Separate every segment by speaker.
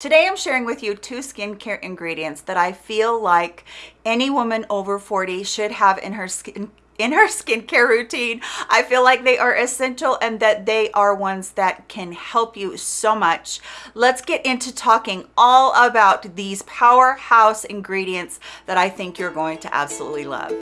Speaker 1: Today I'm sharing with you two skincare ingredients that I feel like any woman over 40 should have in her skin in her skincare routine. I feel like they are essential and that they are ones that can help you so much. Let's get into talking all about these powerhouse ingredients that I think you're going to absolutely love.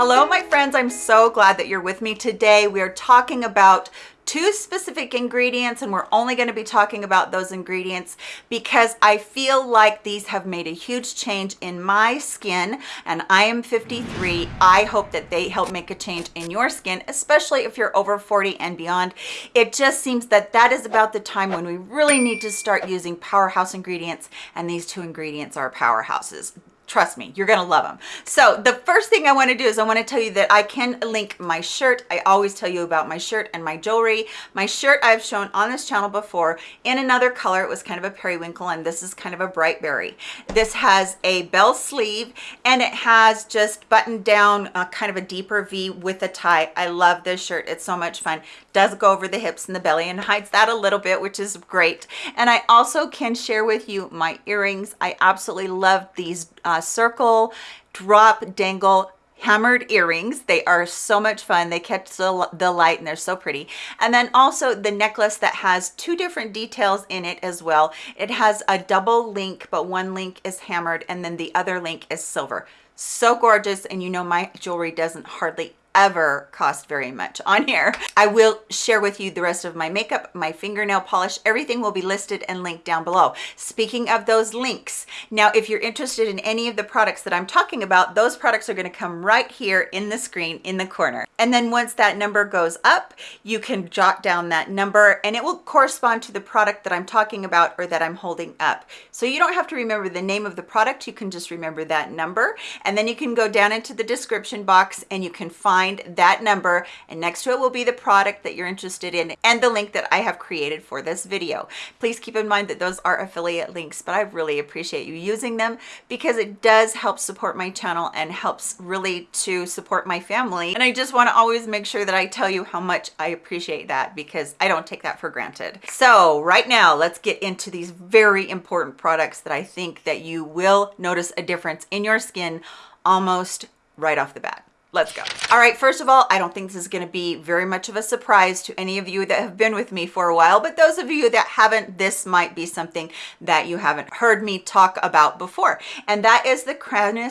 Speaker 1: Hello, my friends. I'm so glad that you're with me today. We are talking about two specific ingredients and we're only going to be talking about those ingredients because I feel like these have made a huge change in my skin and I am 53. I hope that they help make a change in your skin, especially if you're over 40 and beyond. It just seems that that is about the time when we really need to start using powerhouse ingredients and these two ingredients are powerhouses trust me you're gonna love them so the first thing i want to do is i want to tell you that i can link my shirt. I always tell you about my shirt and my jewelry. My shirt i've shown on this channel before in another color. It was kind of a periwinkle and this is kind of a bright berry. This has a bell sleeve and it has just buttoned down uh, kind of a deeper v with a tie. I love this shirt. It's so much fun. Does go over the hips and the belly and hides that a little bit which is great. And i also can share with you my earrings. I absolutely love these uh, circle drop dangle hammered earrings. They are so much fun. They catch the, the light and they're so pretty. And then also the necklace that has two different details in it as well. It has a double link but one link is hammered and then the other link is silver. So gorgeous and you know my jewelry doesn't hardly ever cost very much on here. I will share with you the rest of my makeup, my fingernail polish, everything will be listed and linked down below. Speaking of those links, now if you're interested in any of the products that I'm talking about, those products are gonna come right here in the screen in the corner. And then once that number goes up, you can jot down that number and it will correspond to the product that I'm talking about or that I'm holding up. So you don't have to remember the name of the product, you can just remember that number. And then you can go down into the description box and you can find find that number and next to it will be the product that you're interested in and the link that I have created for this video. Please keep in mind that those are affiliate links, but I really appreciate you using them because it does help support my channel and helps really to support my family. And I just want to always make sure that I tell you how much I appreciate that because I don't take that for granted. So right now, let's get into these very important products that I think that you will notice a difference in your skin almost right off the bat let's go. All right first of all i don't think this is going to be very much of a surprise to any of you that have been with me for a while but those of you that haven't this might be something that you haven't heard me talk about before and that is the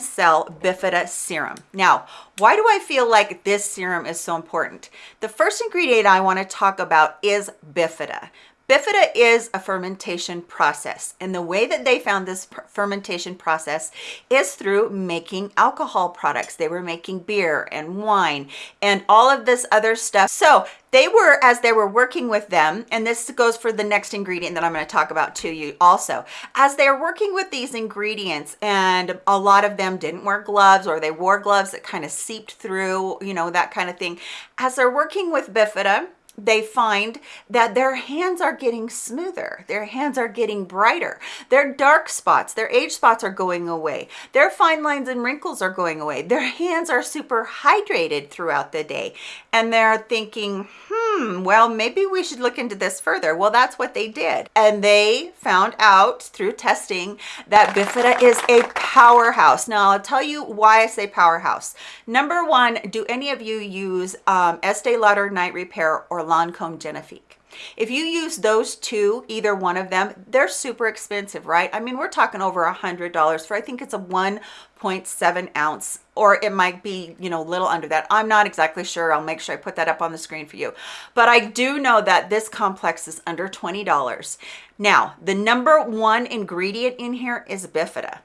Speaker 1: Cell bifida serum. Now why do i feel like this serum is so important? The first ingredient i want to talk about is bifida Bifida is a fermentation process and the way that they found this fermentation process is through making alcohol products. They were making beer and wine and all of this other stuff. So they were, as they were working with them, and this goes for the next ingredient that I'm going to talk about to you also, as they're working with these ingredients and a lot of them didn't wear gloves or they wore gloves that kind of seeped through, you know, that kind of thing. As they're working with Bifida, they find that their hands are getting smoother their hands are getting brighter their dark spots their age spots are going away their fine lines and wrinkles are going away their hands are super hydrated throughout the day. And they're thinking hmm well maybe we should look into this further. Well that's what they did. And they found out through testing that bifida is a powerhouse. Now i'll tell you why i say powerhouse. Number one do any of you use um estee lauder night repair or Lancome Genifique. If you use those two, either one of them, they're super expensive, right? I mean, we're talking over a hundred dollars for, I think it's a 1.7 ounce, or it might be, you know, a little under that. I'm not exactly sure. I'll make sure I put that up on the screen for you. But I do know that this complex is under $20. Now, the number one ingredient in here is Bifida.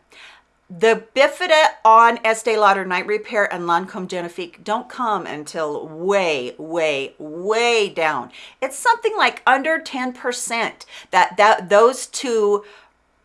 Speaker 1: The Bifida on Estee Lauder Night Repair and Lancome Genifique don't come until way, way, way down. It's something like under 10% that, that those two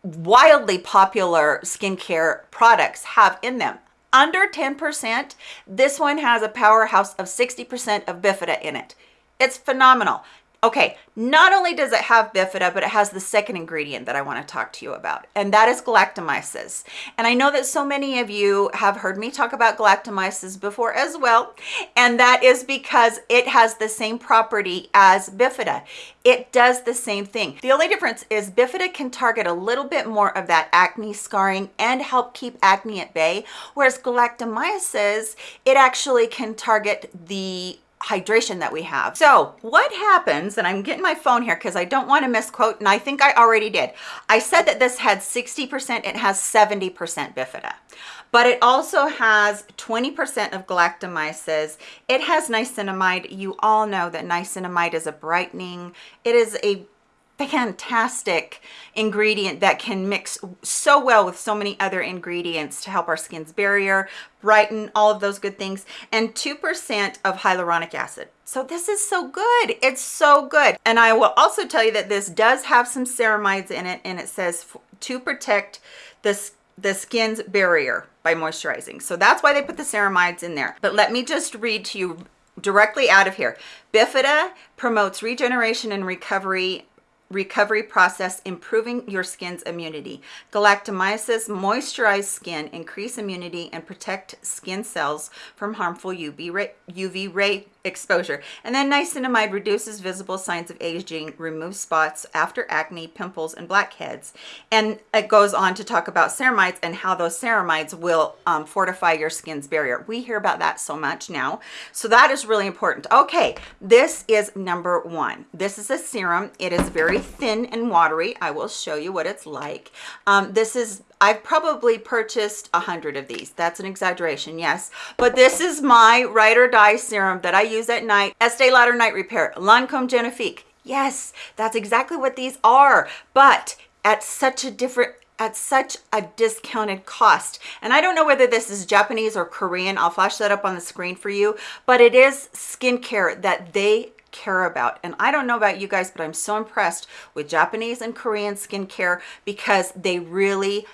Speaker 1: wildly popular skincare products have in them. Under 10%, this one has a powerhouse of 60% of Bifida in it. It's phenomenal. Okay, not only does it have bifida, but it has the second ingredient that I want to talk to you about, and that is galactomyces. And I know that so many of you have heard me talk about galactomyces before as well, and that is because it has the same property as bifida. It does the same thing. The only difference is bifida can target a little bit more of that acne scarring and help keep acne at bay, whereas galactomyces, it actually can target the hydration that we have. So what happens, and I'm getting my phone here because I don't want to misquote, and I think I already did. I said that this had 60%, it has 70% bifida but it also has 20% of galactomyces. It has niacinamide. You all know that niacinamide is a brightening. It is a fantastic ingredient that can mix so well with so many other ingredients to help our skin's barrier, brighten, all of those good things, and 2% of hyaluronic acid. So this is so good. It's so good. And I will also tell you that this does have some ceramides in it and it says to protect the, the skin's barrier by moisturizing. So that's why they put the ceramides in there. But let me just read to you directly out of here. Bifida promotes regeneration and recovery recovery process improving your skin's immunity. Galactomyces moisturize skin, increase immunity, and protect skin cells from harmful UV ray, UV ray exposure. And then niacinamide reduces visible signs of aging, removes spots after acne, pimples, and blackheads. And it goes on to talk about ceramides and how those ceramides will um, fortify your skin's barrier. We hear about that so much now. So that is really important. Okay, this is number one. This is a serum. It is very thin and watery. I will show you what it's like. Um, this is I've probably purchased a hundred of these. That's an exaggeration, yes. But this is my ride or die serum that I use at night. Estee Lauder Night Repair, Lancome Genifique. Yes, that's exactly what these are, but at such a different at such a discounted cost. And I don't know whether this is Japanese or Korean. I'll flash that up on the screen for you, but it is skincare that they care about. And I don't know about you guys, but I'm so impressed with Japanese and Korean skincare because they really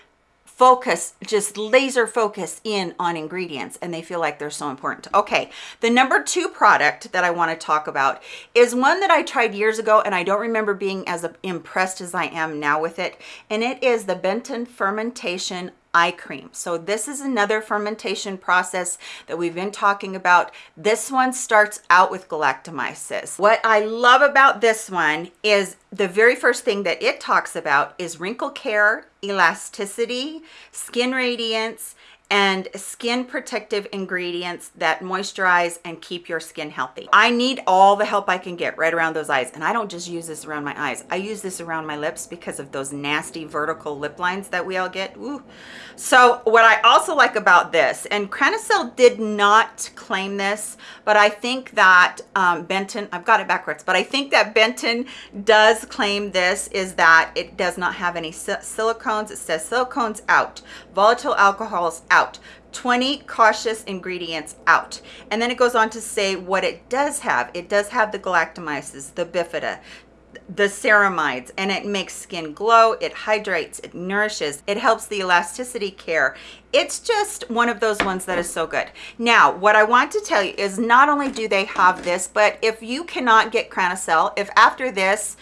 Speaker 1: focus, just laser focus in on ingredients and they feel like they're so important. Okay, the number two product that I wanna talk about is one that I tried years ago and I don't remember being as impressed as I am now with it. And it is the Benton Fermentation eye cream. So this is another fermentation process that we've been talking about. This one starts out with galactomyces. What I love about this one is the very first thing that it talks about is wrinkle care, elasticity, skin radiance, and skin protective ingredients that moisturize and keep your skin healthy. I need all the help I can get right around those eyes. And I don't just use this around my eyes. I use this around my lips because of those nasty vertical lip lines that we all get. Ooh. So what I also like about this, and Cranacell did not claim this, but I think that um, Benton, I've got it backwards, but I think that Benton does claim this is that it does not have any silicones. It says silicones out, volatile alcohols out out. 20 cautious ingredients out. And then it goes on to say what it does have. It does have the galactomyces the bifida the ceramides and it makes skin glow it hydrates it nourishes it helps the elasticity care. It's just one of those ones that is so good. Now what i want to tell you is not only do they have this but if you cannot get Cranacell if after this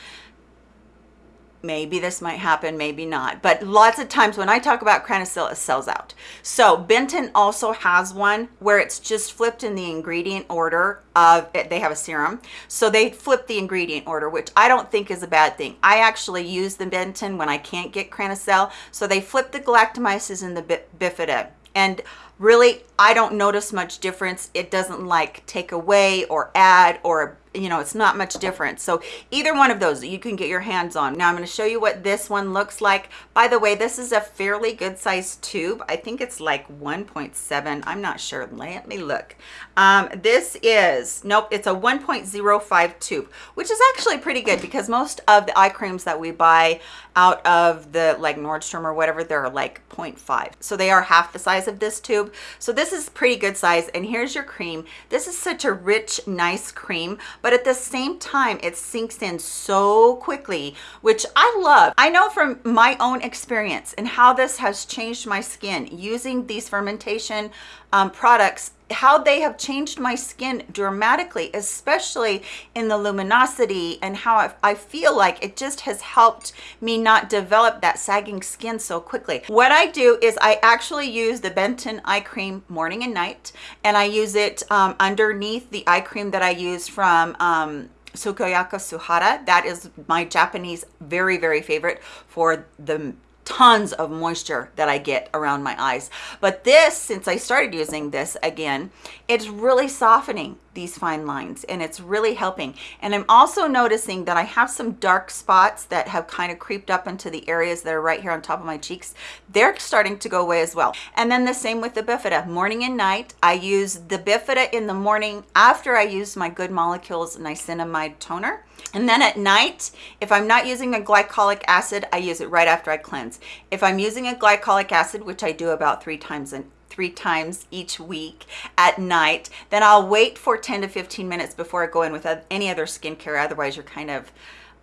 Speaker 1: maybe this might happen maybe not. But lots of times when i talk about Cranacell it sells out. So benton also has one where it's just flipped in the ingredient order of it they have a serum. So they flip the ingredient order which i don't think is a bad thing. I actually use the benton when i can't get Cranacell so they flip the galactomyces and the bifida. And really i don't notice much difference. It doesn't like take away or add or you know it's not much different so either one of those you can get your hands on. Now i'm going to show you what this one looks like. By the way this is a fairly good sized tube. I think it's like 1.7 i'm not sure. Let me look. Um, this is nope it's a 1.05 tube which is actually pretty good because most of the eye creams that we buy out of the like nordstrom or whatever they're like 0.5 so they are half the size of this tube so this is pretty good size and here's your cream. This is such a rich nice cream but at the same time it sinks in so quickly which i love. I know from my own experience and how this has changed my skin using these fermentation um, products how they have changed my skin dramatically, especially in the luminosity and how I, feel like it just has helped me not develop that sagging skin so quickly. What I do is I actually use the Benton eye cream morning and night, and I use it um, underneath the eye cream that I use from um, Sukoyaka Suhara. That is my Japanese very, very favorite for the tons of moisture that I get around my eyes. But this, since I started using this again, it's really softening these fine lines and it's really helping. And I'm also noticing that I have some dark spots that have kind of creeped up into the areas that are right here on top of my cheeks. They're starting to go away as well. And then the same with the Bifida. Morning and night, I use the Bifida in the morning after I use my Good Molecules Niacinamide Toner. And then at night, if I'm not using a glycolic acid, I use it right after I cleanse. If I'm using a glycolic acid, which I do about three times an three times each week at night, then I'll wait for 10 to 15 minutes before I go in with any other skincare. Otherwise, you're kind of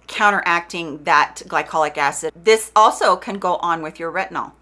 Speaker 1: counteracting that glycolic acid. This also can go on with your retinol.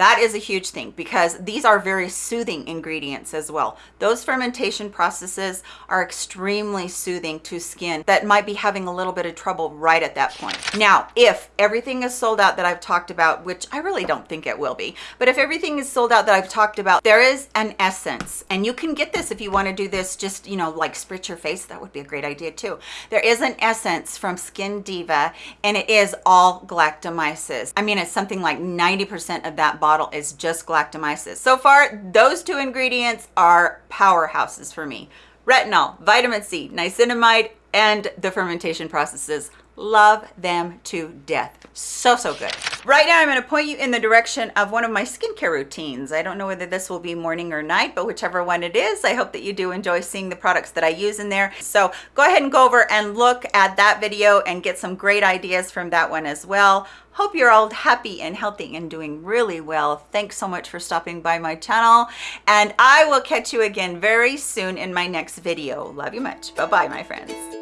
Speaker 1: That is a huge thing because these are very soothing ingredients as well. Those fermentation processes are extremely soothing to skin that might be having a little bit of trouble right at that point. Now, if everything is sold out that I've talked about, which I really don't think it will be, but if everything is sold out that I've talked about, there is an essence and you can get this if you want to do this just, you know, like spritz your face. That would be a great idea too. There is an essence from Skin Diva and it is all galactomyces. I mean, it's something like 90% of that bottle bottle is just galactomyces. So far, those two ingredients are powerhouses for me. Retinol, vitamin C, niacinamide, and the fermentation processes. Love them to death. So, so good. Right now, I'm going to point you in the direction of one of my skincare routines. I don't know whether this will be morning or night, but whichever one it is, I hope that you do enjoy seeing the products that I use in there. So go ahead and go over and look at that video and get some great ideas from that one as well. Hope you're all happy and healthy and doing really well. Thanks so much for stopping by my channel. And I will catch you again very soon in my next video. Love you much. Bye-bye, my friends.